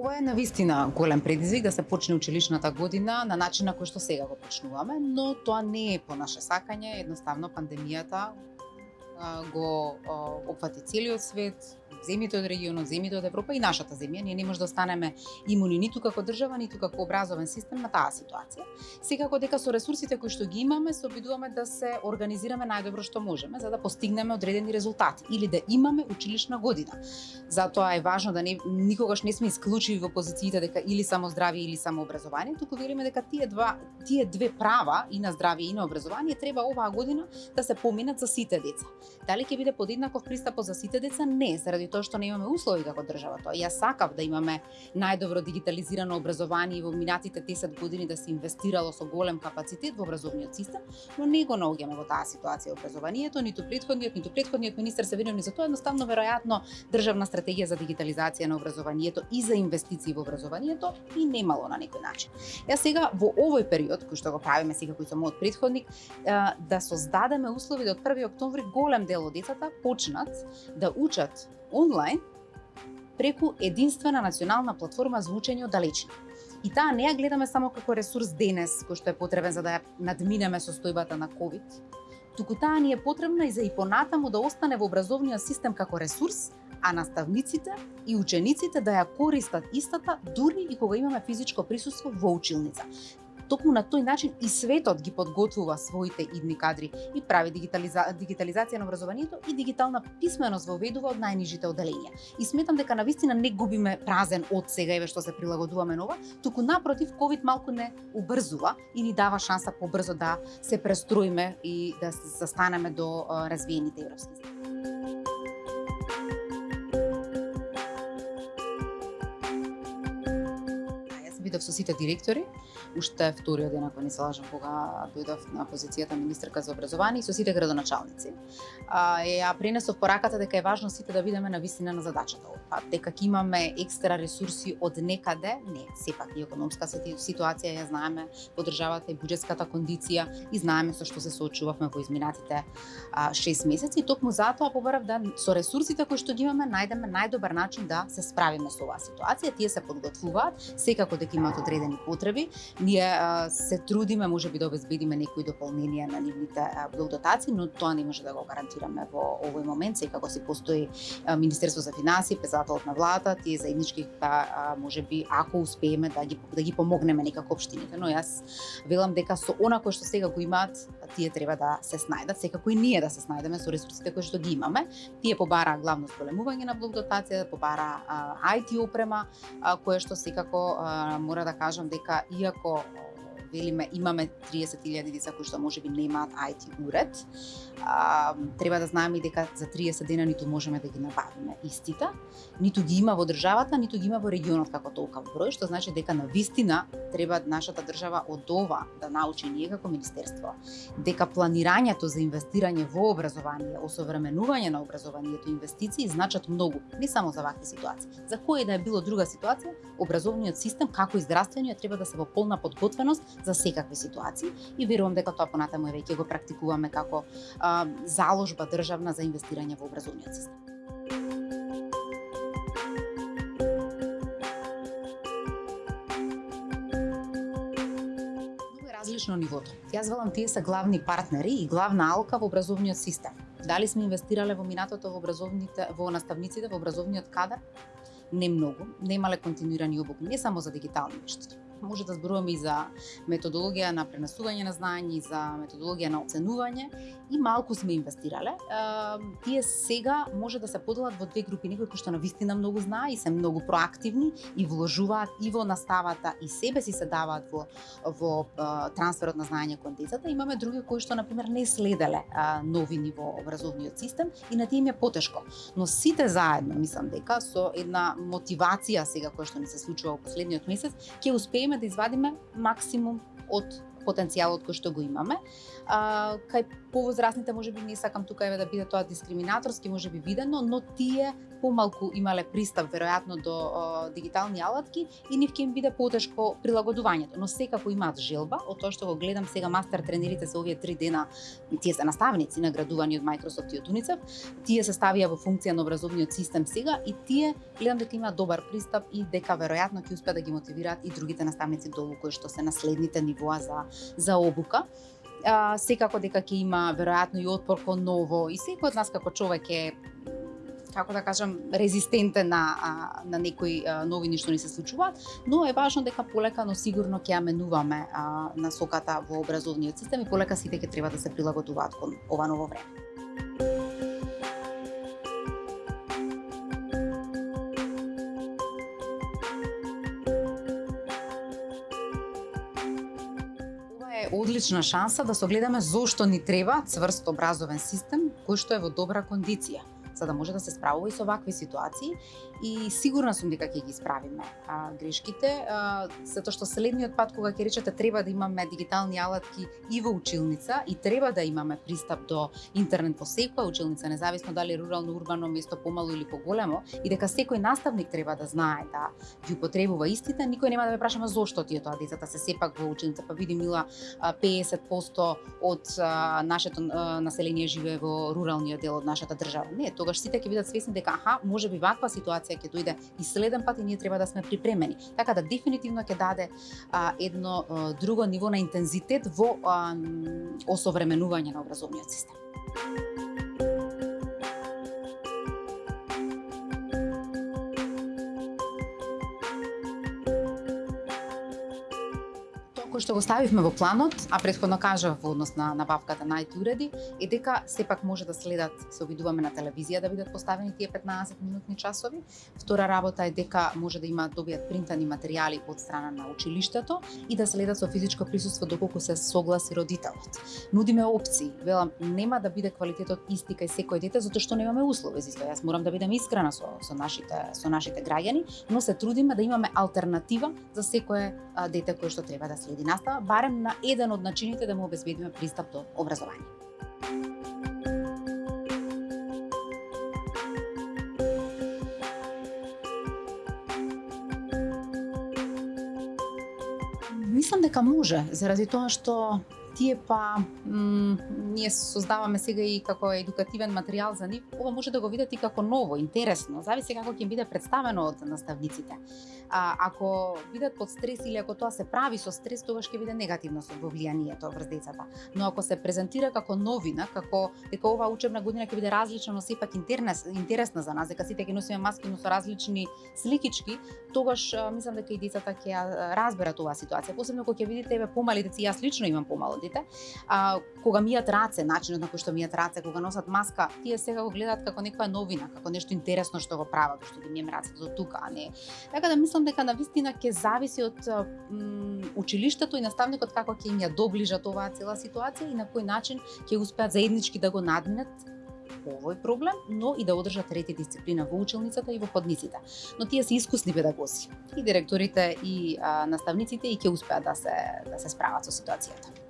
Ова е навистина голем предизвик да се почне училишната година на начин на кој што сега го почнуваме, но тоа не е по наше сакање, едноставно пандемијата го опфати целиот свет, земјите од регионот, земјите од Европа и нашата земја. Ние не може да останеме имуни ниту како држава, ниту како образовен систем на таа ситуација. Секако дека со ресурсите кои што ги имаме, се обидуваме да се организираме најдобро што можеме за да постигнеме одредени резултати или да имаме училишна година. Затоа е важно да не никогаш не сме исклучиви во позициите дека или само здравје или само образование, туку велиме дека тие два тие две права и на здравје и на образование треба оваа година да се поминат за сите деца. Дали ќе биде подеднаков пристапот за сите деца? Не, заради тоа што не имаме услови како држава тоа. Јас сакав да имаме најдобро дигитализирано образование и во минатите 10 години да се инвестирало со голем капацитет во образовниот систем, но не го наоѓаме во таа ситуација образованието, ниту предходниот, ниту предходниот министер се виновни за тоа, едноставно веројатно државна стратегија за дигитализација на образованието и за инвестиции во образованието и немало на некој начин. Јас сега во овој период кој што го правиме сега кој сум мојот предходник, да создадеме услови да од 1 октомври голем дел од децата почнат да учат онлайн преку единствена национална платформа за учење од далечина. И таа не ја гледаме само како ресурс денес, кој што е потребен за да ја надминеме состојбата на COVID, туку таа ни е потребна и за и понатаму да остане во образовниот систем како ресурс, а наставниците и учениците да ја користат истата дури и кога имаме физичко присуство во училница токму на тој начин и светот ги подготвува своите идни кадри и прави дигитализа... дигитализација на образованието и дигитална писменост воведува од најнижите оделенија. И сметам дека на вистина не губиме празен од сега еве што се прилагодуваме нова, туку напротив ковид малку не убрзува и ни дава шанса побрзо да се престроиме и да се застанеме до развиените европски земји. Бидов со сите директори, уште вториот ден ако не се лажам кога дојдов на позицијата министерка за образование и со сите градоначалници. А, ја пренесов пораката дека е важно сите да видиме на висина на задачата. Дека ќе имаме екстра ресурси од некаде, не, сепак и економска ситуација ја знаеме во државата и буџетската кондиција и знаеме со што се соочувавме во изминатите 6 месеци и токму затоа побарав да со ресурсите кои што ги имаме најдеме најдобар начин да се справиме со оваа ситуација. Тие се подготвуваат, секако дека имаат одредени потреби. Ние се трудиме можеби да обезбедиме некои дополненија на нивните дотации, но тоа не може да го гарантираме во овој момент. Секако си постои Министерство за финансии, председателот на владата, тие заеднички да може би ако успееме да ги да ги помогнеме некако општините, но јас велам дека со онако што сега го имаат, тие треба да се снајдат, секако и ние да се снајдеме со ресурсите кои што ги имаме. Тие побараа главно зголемување на блок дотација, побараа IT опрема, а, кое што секако а, мора да кажам дека иако велиме имаме 30.000 деца кои што можеби немаат IT уред, а, треба да знаеме и дека за 30 дена ниту можеме да ги набавиме истите, ниту ги има во државата, ниту ги има во регионот како толкав број, што значи дека на вистина треба нашата држава од ова да научи ние како министерство, дека планирањето за инвестирање во образование, осовременување на образованието и инвестиции значат многу, не само за вакви ситуации. За која да е било друга ситуација, образовниот систем како и здравствениот треба да се во полна подготвеност за секакви ситуации и верувам дека тоа понатаму е веќе го практикуваме како а, заложба државна за инвестирање во образовниот систем. Различно нивото. Јас велам тие се главни партнери и главна алка во образовниот систем. Дали сме инвестирале во минатото во образовните во наставниците во образовниот кадар? Не многу. Немале континуирани обуки, не само за дигитални вештини може да зборуваме и за методологија на пренесување на знаење и за методологија на оценување и малку сме инвестирале. Тие сега може да се поделат во две групи, некои кои што на вистина многу знае и се многу проактивни и вложуваат и во наставата и себе си се даваат во во трансферот на знаење кон децата. Имаме други кои што на пример не следеле новини во образовниот систем и на тие им е потешко. Но сите заедно мислам дека со една мотивација сега која што ни се случува во последниот месец ќе успееме да извадиме максимум од потенцијалот кој што го имаме. А, кај повозрастните може би не сакам тука еве да биде тоа дискриминаторски, може би видено, но тие помалку имале пристап веројатно до о, дигитални алатки и нив ќе им биде потешко прилагодувањето, но секако имаат желба, од тоа што го гледам сега мастер тренерите за овие три дена, тие се наставници наградувани од Microsoft и од UNICEF, тие се ставија во функција на образовниот систем сега и тие гледам дека имаат добар пристап и дека веројатно ќе успеат да ги мотивираат и другите наставници долу кои што се наследните нивоа за за обука. А, секако дека ќе има веројатно и отпор кон ново и секој од нас како човек е како да кажам, резистентен на, на некои новини што ни се случуваат, но е важно дека полека, но сигурно ќе ја менуваме насоката во образовниот систем и полека сите ќе треба да се прилагодуваат кон ова ново време. одлична шанса да согледаме зошто ни треба цврст образовен систем кој што е во добра кондиција за да може да се справува и со вакви ситуации и сигурна сум дека ќе ги исправиме а, грешките, а, затоа што следниот пат кога ќе речете треба да имаме дигитални алатки и во училница и треба да имаме пристап до интернет во секоја училница, независно дали рурално, урбано место, помало или поголемо, и дека секој наставник треба да знае да ги употребува истите, никој нема да ме прашаме зошто тие тоа децата се сепак во училница, па види мила 50% од нашето население живее во руралниот дел од нашата држава. Не, тогаш сите ќе бидат свесни дека аха, може би ваква ситуација ќе дојде и следен пат и ние треба да сме припремени. Така да дефинитивно ќе даде а, едно а, друго ниво на интензитет во а, осовременување на образовниот систем. Што го ставивме во планот, а претходно кажав во однос на набавката на IT уреди, е дека сепак може да следат, се обидуваме на телевизија да бидат поставени тие 15 минутни часови. Втора работа е дека може да има добијат принтани материјали од страна на училиштето и да следат со физичко присуство доколку се согласи родителот. Нудиме опции. Велам, нема да биде квалитетот исти кај секој дете затоа што немаме услови за Јас морам да бидам искрена со, со нашите со нашите граѓани, но се трудиме да имаме алтернатива за секое дете кое што треба да следи нас настава, барем на еден од начините да му обезбедиме пристап до образование. Мислам дека може, заради тоа што тие па ние создаваме сега и како едукативен материјал за нив, ова може да го видат и како ново, интересно, зависи како ќе биде представено од наставниците. А, ако бидат под стрес или ако тоа се прави со стрес, тогаш ќе биде негативно со влијанието врз децата. Но ако се презентира како новина, како дека ова учебна година ќе биде различна, но сепак интерес, интересна за нас, дека сите ќе носиме маски, но со различни сликички, тогаш мислам дека и децата ќе разберат оваа ситуација. Посебно кога ќе видите еве помали деца, јас лично имам помало дете, а, кога мијат раце, начинот на кој што мијат раце, кога носат маска, тие сега го гледаат како некоја новина, како нешто интересно што го прават, што ги мием рацете до тука, а не. Така да мислам дека на вистина ќе зависи од училиштето и наставникот како ќе им ја доближат оваа цела ситуација и на кој начин ќе успеат заеднички да го надминат овој проблем, но и да одржат трети дисциплина во училницата и во ходниците. Но тие се искусни педагози. И директорите и а, наставниците и ќе успеат да се да се справат со ситуацијата.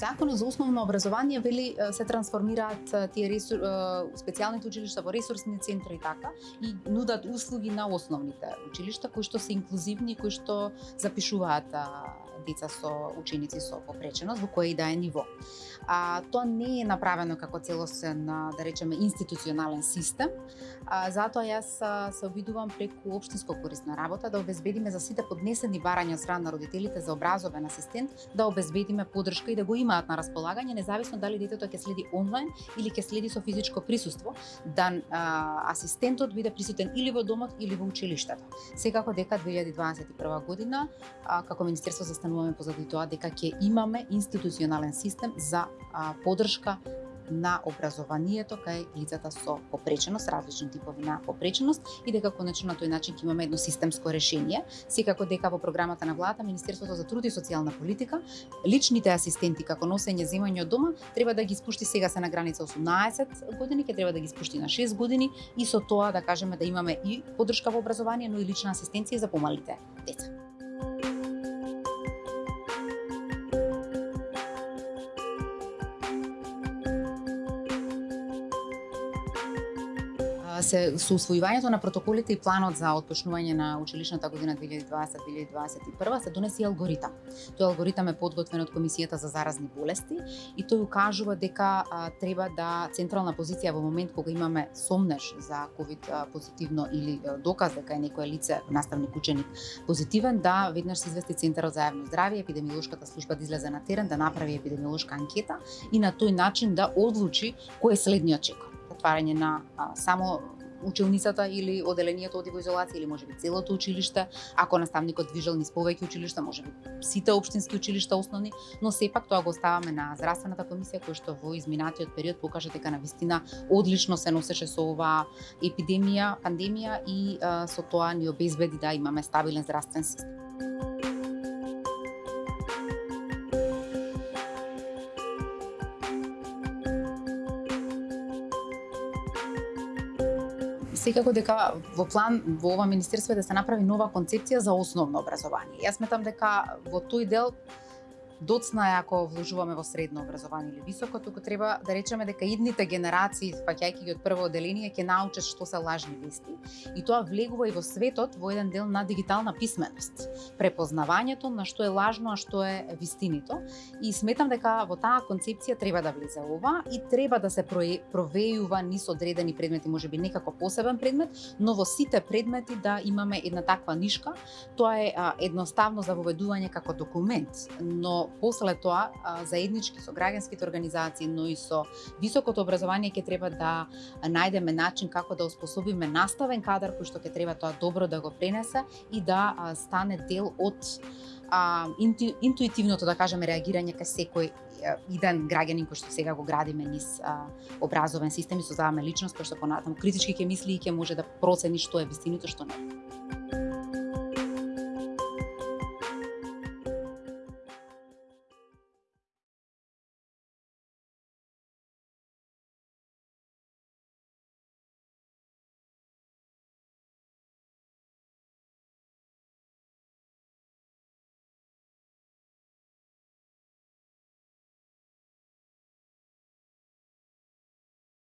Законот за основно образование вели се трансформираат тие ресур, специјалните училишта во ресурсни центри и така и нудат услуги на основните училишта кои што се инклузивни, кои што запишуваат деца со ученици со попреченост во кој и да е ниво. А, тоа не е направено како целосен, да речеме, институционален систем, а, затоа јас се обидувам преку општинско корисна работа да обезбедиме за сите поднесени барања од страна на родителите за образовен асистент, да обезбедиме поддршка и да го имаат на располагање, независно дали детето ќе следи онлайн или ќе следи со физичко присуство, да а, асистентот биде присутен или во домот или во училиштето. Секако дека 2021 година, а, како Министерство за имаме позади тоа дека ќе имаме институционален систем за а, подршка на образованието кај лицата со попреченост, различни типови на попреченост и дека конечно на тој начин ќе имаме едно системско решение. Секако дека во програмата на владата Министерството за труд и социјална политика личните асистенти како носење земање од дома треба да ги спушти сега се на граница 18 години, ќе треба да ги спушти на 6 години и со тоа да кажеме да имаме и поддршка во образование, но и лична асистенција за помалите деца. Се со усвојувањето на протоколите и планот за отпочнување на училишната година 2020-2021 се донеси алгоритам. Тој алгоритам е подготвен од Комисијата за заразни болести и тој укажува дека а, треба да централна позиција во момент кога имаме сомнеш за ковид позитивно или доказ дека е некое лице наставник ученик позитивен да веднаш се извести Центарот за јавно здравје, епидемиолошката служба да излезе на терен да направи епидемиолошка анкета и на тој начин да одлучи кој е следниот чекор затварање на а, само училницата или оделението оди во изолација или можеби целото училиште, ако наставникот движел низ повеќе училишта, можеби сите општински училишта основни, но сепак тоа го оставаме на здравствената комисија која што во изминатиот период покажа дека на вистина одлично се носеше со оваа епидемија, пандемија и а, со тоа ни обезбеди да имаме стабилен здравствен систем. Секако дека во план во ова министерство е да се направи нова концепција за основно образование. Јас сметам дека во тој дел доцна е ако вложуваме во средно образование или високо, туку треба да речеме дека идните генерации, фаќајќи ги од прво одделение, ќе научат што се лажни вести. И тоа влегува и во светот во еден дел на дигитална писменост. Препознавањето на што е лажно, а што е вистинито. И сметам дека во таа концепција треба да влезе ова и треба да се провејува низ одредени предмети, можеби некако посебен предмет, но во сите предмети да имаме една таква нишка. Тоа е едноставно за воведување како документ, но после тоа заеднички со граѓанските организации, но и со високото образование ќе треба да најдеме начин како да оспособиме наставен кадар кој што ќе треба тоа добро да го пренесе и да стане дел од а, инту, интуитивното, да кажеме, реагирање кај секој иден граѓанин кој што сега го градиме низ а, образовен систем и создаваме личност кој што понатаму критички ќе мисли и ќе може да процени што е вистиното, што не.